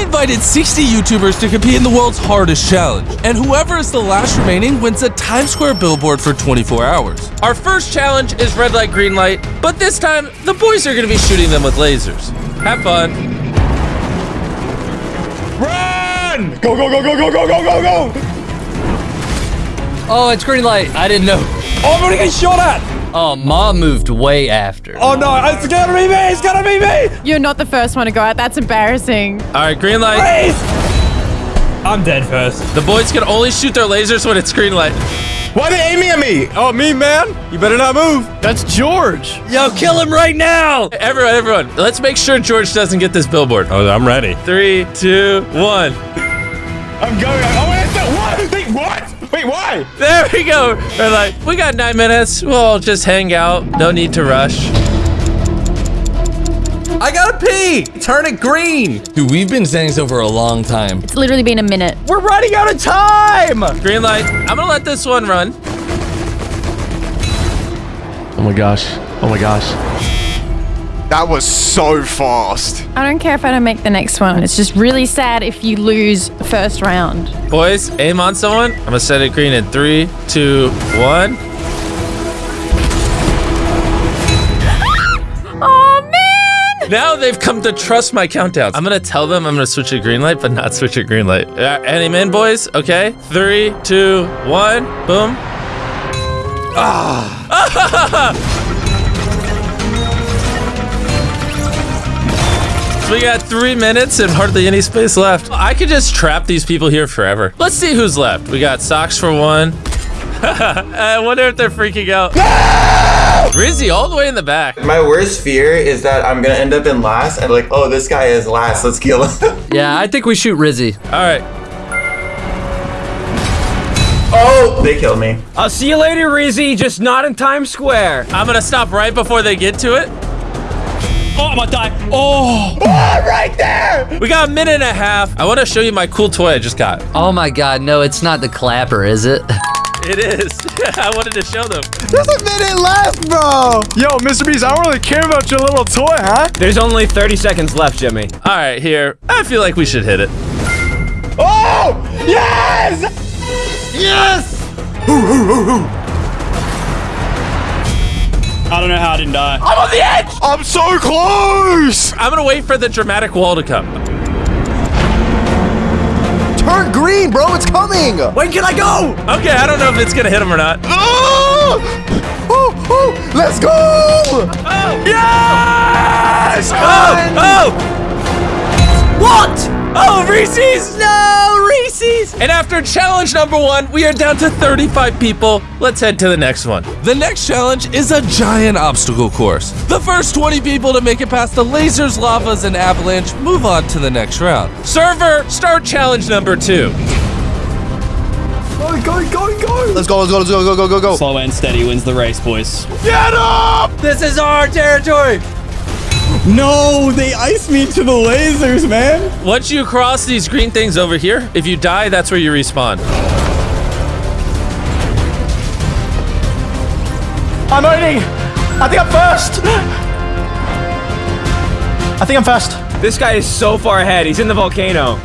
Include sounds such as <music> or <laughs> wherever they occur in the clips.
I invited 60 YouTubers to compete in the world's hardest challenge, and whoever is the last remaining wins a Times Square billboard for 24 hours. Our first challenge is red light, green light, but this time the boys are gonna be shooting them with lasers. Have fun. Run! Go, go, go, go, go, go, go, go, go! Oh, it's green light. I didn't know. Oh, I'm gonna get shot at! Oh, mom moved way after. Oh no, it's gonna be me! It's gonna be me! You're not the first one to go out. That's embarrassing. All right, green light. Please! I'm dead first. The boys can only shoot their lasers when it's green light. Why are they aiming at me? Oh, me, man? You better not move. That's George. Yo, kill him right now. Everyone, everyone, let's make sure George doesn't get this billboard. Oh, I'm ready. Three, two, one. I'm going. Oh, Wait, why? There we go. They're like, we got nine minutes. We'll just hang out. No need to rush. I gotta pee! Turn it green! Dude, we've been saying so for a long time. It's literally been a minute. We're running out of time. Green light. I'm gonna let this one run. Oh my gosh. Oh my gosh. That was so fast. I don't care if I don't make the next one. It's just really sad if you lose first round. Boys, aim on someone. I'm gonna set it green in three, two, one. <laughs> Oh man! Now they've come to trust my countdowns. I'm gonna tell them I'm gonna switch a green light, but not switch a green light. Uh, aim in, boys. Okay. Three, two, one. Boom. Ah. <laughs> we got three minutes and hardly any space left. I could just trap these people here forever. Let's see who's left. We got socks for one. <laughs> I wonder if they're freaking out. Rizzy all the way in the back. My worst fear is that I'm gonna end up in last and like, oh, this guy is last. Let's kill him. <laughs> Yeah, I think we shoot Rizzy. All right. oh, they killed me. I'll see you later, Rizzy. Just not in Times Square. I'm gonna stop right before they get to it. Oh, I'm gonna die. Oh. right there! We got a minute and a half. I want to show you my cool toy I just got. Oh my god, no, it's not the clapper, is it? <laughs> It is. <laughs> I wanted to show them. There's a minute left, bro! Yo, Mr. Beast, I don't really care about your little toy, huh? There's only 30 seconds left, Jimmy. All right, here. I feel like we should hit it. Oh! Yes! Yes! I don't know how I didn't die. I'm on the edge! I'm so close! I'm gonna wait for the dramatic wall to come. Turn green, bro! It's coming! When can I go? Okay, I don't know if it's gonna hit him or not. Oh! Oh, oh, let's go! Oh! Yes! Oh! Oh! What? Oh, Reese's! No, Reese's! And after challenge number one, we are down to 35 people. Let's head to the next one. The next challenge is a giant obstacle course. The first 20 people to make it past the lasers, lavas, and avalanche move on to the next round. Server, start challenge number two. Go, go, go, go! Let's go, let's go, let's go, go, go, go, go. Slow and steady wins the race, boys. Get up! This is our territory. No, they iced me to the lasers, man. Once you cross these green things over here, if you die, that's where you respawn. I'm owning. I think I'm first. I think I'm first. This guy is so far ahead. He's in the volcano.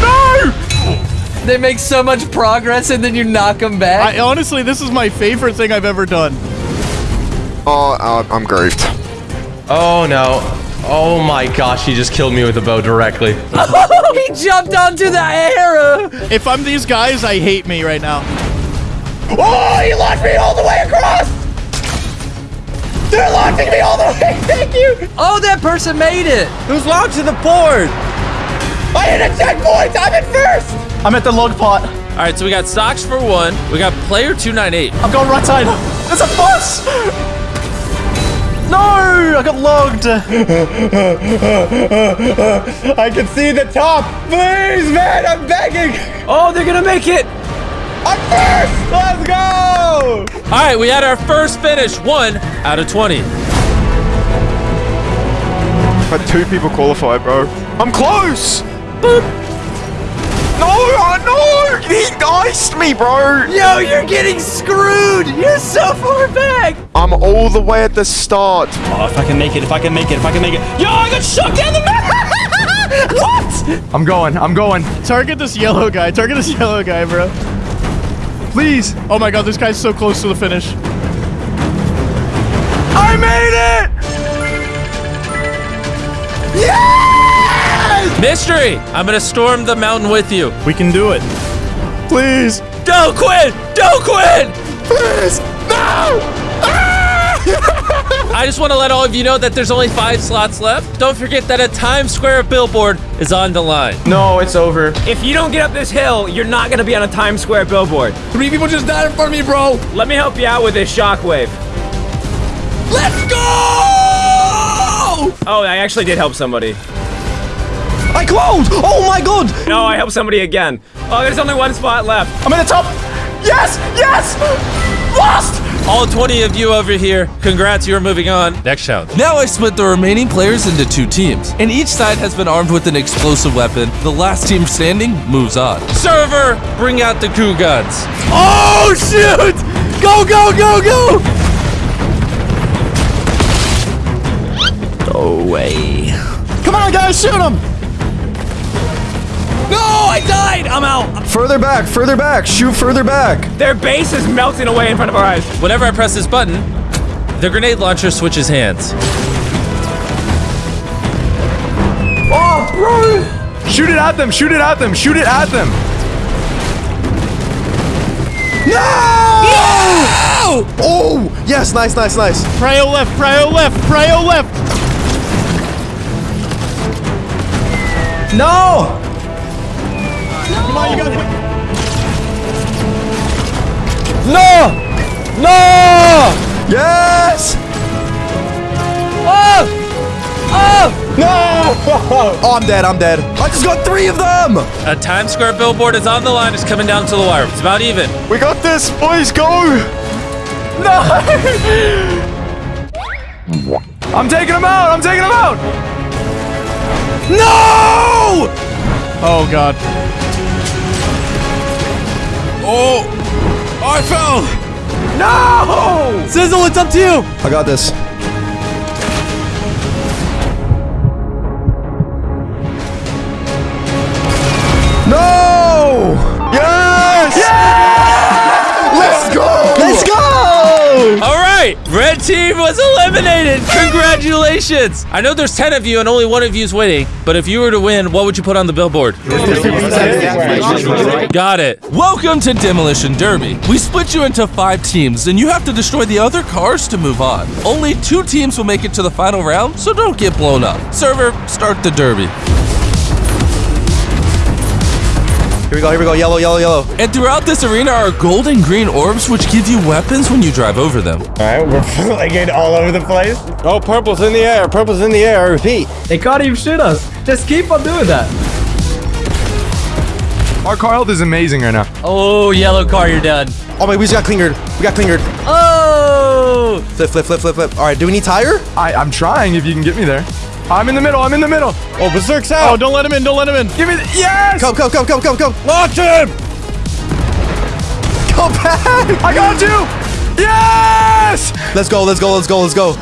No! They make so much progress and then you knock them back. I honestly, this is my favorite thing I've ever done. Oh, uh, I'm grieved. Oh, no. Oh my gosh, he just killed me with a bow directly. <laughs> he jumped onto the air. If I'm these guys, I hate me right now. Oh, he launched me all the way across! They're launching me all the way! <laughs> Thank you! Oh, that person made it. Who's launched to the board? I hit a checkpoint! I'm in first! I'm at the log pot. All right, so we got stocks for one. We got player 298. I'm going right side. There's a bus! No! I got logged. I can see the top! Please, man, I'm begging! Oh, they're gonna make it. I'm first! Let's go! All right, we had our first finish, one out of 20. Had two people qualify, bro. I'm close! Boop. No, oh! He iced me, bro! Yo, you're getting screwed. You're so far back. I'm all the way at the start. Oh, if I can make it, if I can make it, if I can make it. Yo, I got shot down the map! <laughs> What? I'm going. I'm going. Target this yellow guy. Target this yellow guy, bro. Please. Oh my god, this guy's so close to the finish. I made it! Mystery! I'm gonna storm the mountain with you. We can do it. Please. Don't quit! Don't quit! Please. No! Ah! <laughs> I just want to let all of you know that there's only five slots left. Don't forget that a Times Square billboard is on the line. No, it's over. If you don't get up this hill, you're not gonna be on a Times Square billboard. Three people just died in front of me, bro. Let me help you out with this shockwave. Let's go! Oh, I actually did help somebody. I closed! Oh my god! No, I helped somebody again. Oh, there's only one spot left. I'm in the top! Yes! Yes! Lost! All 20 of you over here, congrats, you're moving on. Next challenge. Now I split the remaining players into two teams, and each side has been armed with an explosive weapon. The last team standing moves on. Server, bring out the crew guns. Oh shoot! Go, go, go, go! No way. Come on, guys, shoot him! No, I died. I'm out. Further back, further back, shoot further back. Their base is melting away in front of our eyes. Whenever I press this button, the grenade launcher switches hands. Oh, bro. Shoot it at them. Shoot it at them. Shoot it at them. No! Oh, yes, nice, nice, nice. Prio left, prio left, prio left. No! Come on, you got No! No! Yes! Oh! Oh! No! <laughs> Oh, I'm dead, I'm dead. I just got three of them! A Times Square billboard is on the line. It's coming down to the wire. It's about even. We got this, boys. Go. No! <laughs> I'm taking them out. I'm taking them out. No! Oh god. Oh! I fell! No! Sizzle, it's up to you! I got this. Right, red team was eliminated. Congratulations! I know there's 10 of you and only one of you is winning, but if you were to win, what would you put on the billboard? Got it. Welcome to Demolition Derby. We split you into five teams, and you have to destroy the other cars to move on. Only two teams will make it to the final round, so don't get blown up. Server, start the derby. Here we go, here we go. Yellow, yellow, yellow. And throughout this arena are gold and green orbs, which give you weapons when you drive over them. Alright, we're <laughs> flying all over the place. Oh, purple's in the air. Purple's in the air. I repeat. They can't even shoot us. Just keep on doing that. Our car health is amazing right now. Oh, yellow car, you're done. Oh my, we just got clingered. We got clingered. Oh! Flip, flip, flip, flip, flip. All right, do we need tire? I, I'm trying if you can get me there. I'm in the middle. I'm in the middle. Oh, Berserk's out. Oh, don't let him in, don't let him in. Give me the, yes! Come, come, come, come, come, come. Launch him. Go back. I got you! Yes! Let's go, let's go, let's go, let's go.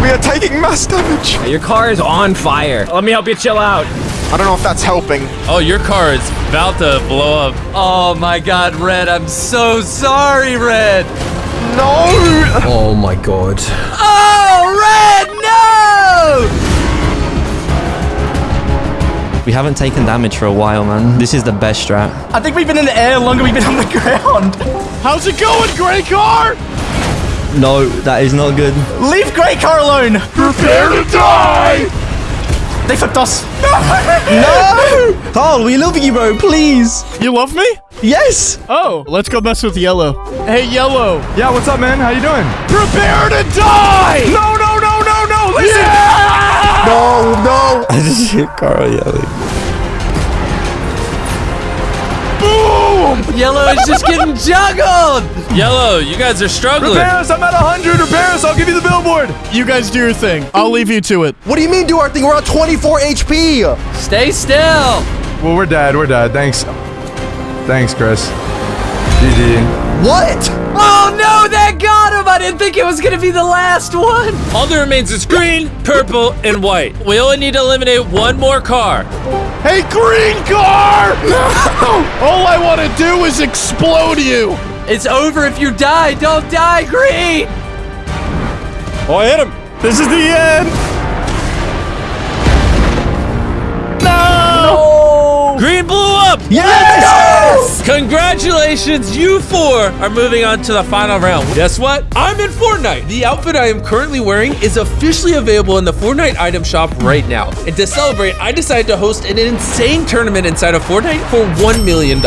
We are taking mass damage. Your car is on fire. Let me help you chill out. I don't know if that's helping. Oh, your car is about to blow up. Oh my god, Red, I'm so sorry, Red. No! Oh my god. Oh, Red, no! We haven't taken damage for a while, man. This is the best strat. I think we've been in the air longer we've been on the ground. How's it going, gray car? No, that is not good. Leave Grey Car alone. Prepare to die! They flipped us. <laughs> No! Carl, we love you, bro. Please. You love me? Yes. Oh, let's go mess with yellow. Hey, yellow. Yeah, what's up, man? How you doing? Prepare to die! No, no, no, no, no! Listen! No, no. <laughs> I just hit Carl yelling. Boom! Yellow is just getting <laughs> juggled. Yellow, you guys are struggling. Repair us! I'm at 100! Repair us! I'll give you the billboard! You guys do your thing. I'll leave you to it. What do you mean do our thing? We're at 24 HP. Stay still. Well, we're dead. We're dead. Thanks. Thanks, Chris. GG. What? Oh no, that got him! I didn't think it was gonna be the last one. All that remains is green, purple, and white. We only need to eliminate one more car. Hey, green car! No! All I want to do is explode you. It's over if you die. Don't die, Green. Oh, I hit him. This is the end. Blew up! Yes! Congratulations, you four are moving on to the final round. Guess what? I'm in Fortnite. The outfit I am currently wearing is officially available in the Fortnite item shop right now. And to celebrate, I decided to host an insane tournament inside of Fortnite for $1 million.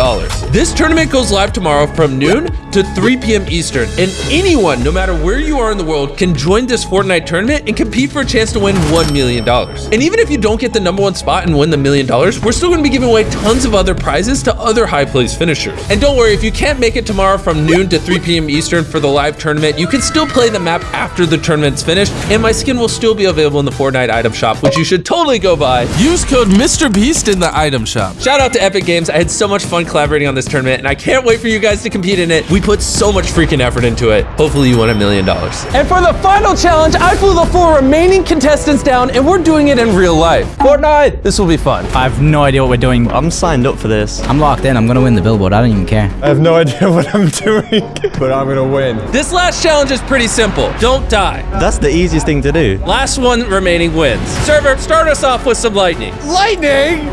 This tournament goes live tomorrow from noon to 3 p.m. Eastern. And anyone, no matter where you are in the world, can join this Fortnite tournament and compete for a chance to win $1 million. And even if you don't get the number one spot and win the million dollars, we're still going to be giving away tons of other prizes to other high place finishers. And don't worry, if you can't make it tomorrow from noon to 3 p.m. Eastern for the live tournament, you can still play the map after the tournament's finished, and my skin will still be available in the Fortnite item shop, which you should totally go buy. Use code MrBeast in the item shop. Shout out to Epic Games. I had so much fun collaborating on this tournament, and I can't wait for you guys to compete in it. We put so much freaking effort into it. Hopefully, you win a million dollars. And for the final challenge, I flew the four remaining contestants down, and we're doing it in real life. Fortnite, this will be fun. I have no idea what we're doing. I'm signed up for this. I'm locked in. I'm gonna win the billboard. I don't even care. I have no idea <laughs> what I'm doing, but I'm gonna win. This last challenge is pretty simple. Don't die. That's the easiest thing to do. Last one remaining wins. Server, start us off with some lightning. Lightning!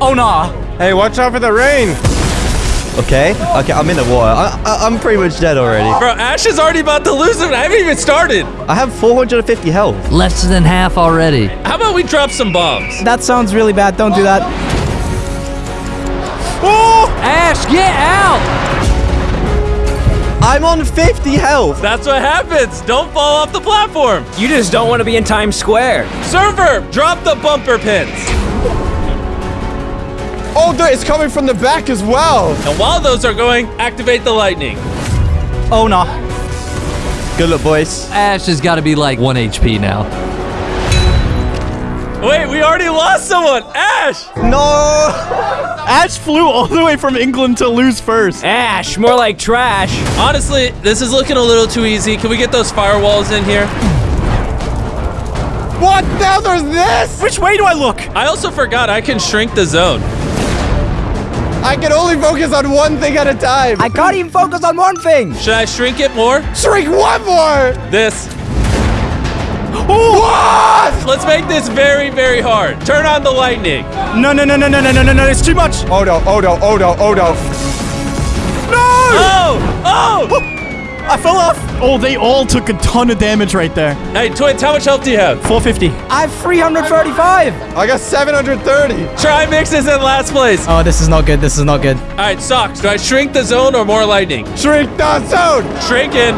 Oh nah. Hey, watch out for the rain. Okay, okay, I'm in the water. I, I, I'm pretty much dead already. Bro, Ash is already about to lose it. I haven't even started. I have 450 health. Less than half already. How about we drop some bombs? That sounds really bad. Don't do that. Oh! Ash, get out! I'm on 50 health. That's what happens. Don't fall off the platform. You just don't want to be in Times Square. Server, drop the bumper pins. Oh, dude, it's coming from the back as well. And while those are going, activate the lightning. Oh no. Good luck, boys. Ash has got to be like 1 HP now. Wait, we already lost someone. Ash. No. <laughs> Ash flew all the way from England to lose first. Ash, more like trash. Honestly, this is looking a little too easy. Can we get those firewalls in here? What? Now there's this? Which way do I look? I also forgot I can shrink the zone. I can only focus on one thing at a time. I can't even focus on one thing. Should I shrink it more? Shrink one more. This. What? Let's make this very, very hard. Turn on the lightning. No, no, no, no, no, no, no, no, no. It's too much. Oh no, oh no, oh no, oh no. No! Oh! Oh! I fell off. Oh, they all took a ton of damage right there. Hey, Twins, how much health do you have? 450. I have 335. I got 730. Trimix is in last place. Oh, this is not good. This is not good. All right, Socks, do I shrink the zone or more lightning? Shrink the zone. Shrinking.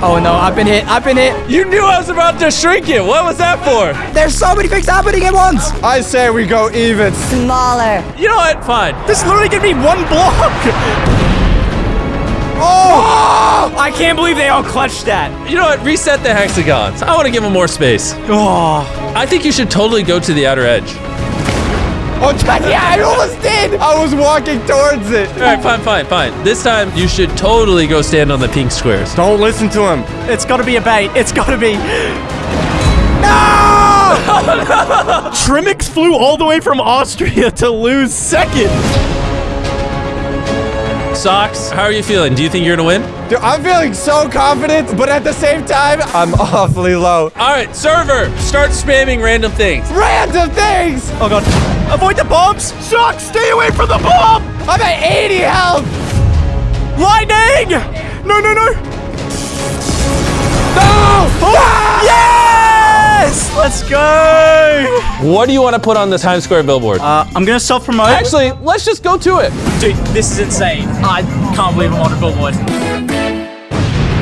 Oh no, I've been hit. I've been hit. You knew I was about to shrink it. What was that for? There's so many things happening at once. I say we go even. Smaller. You know what? Fine. This literally gave me one block. <laughs> Oh! I can't believe they all clutched that. You know what? Reset the hexagons. I want to give them more space. Oh. I think you should totally go to the outer edge. Oh, yeah, I almost did. I was walking towards it. All right, fine, fine, fine. This time you should totally go stand on the pink squares. Don't listen to him. It's got to be a bait. It's got to be. No! <laughs> Trimix flew all the way from Austria to lose second. Socks, how are you feeling? Do you think you're gonna win? Dude, I'm feeling so confident, but at the same time, I'm <laughs> awfully low. All right, server, start spamming random things. Random things! Oh god. Avoid the bombs! Suck! Stay away from the bomb! I'm at 80 health! Lightning! No, no, no! No! Oh, Yes! Let's go! What do you want to put on the Times Square billboard? Uh, I'm gonna self-promote. Actually, let's just go to it. Dude, this is insane. I can't believe I'm on a billboard.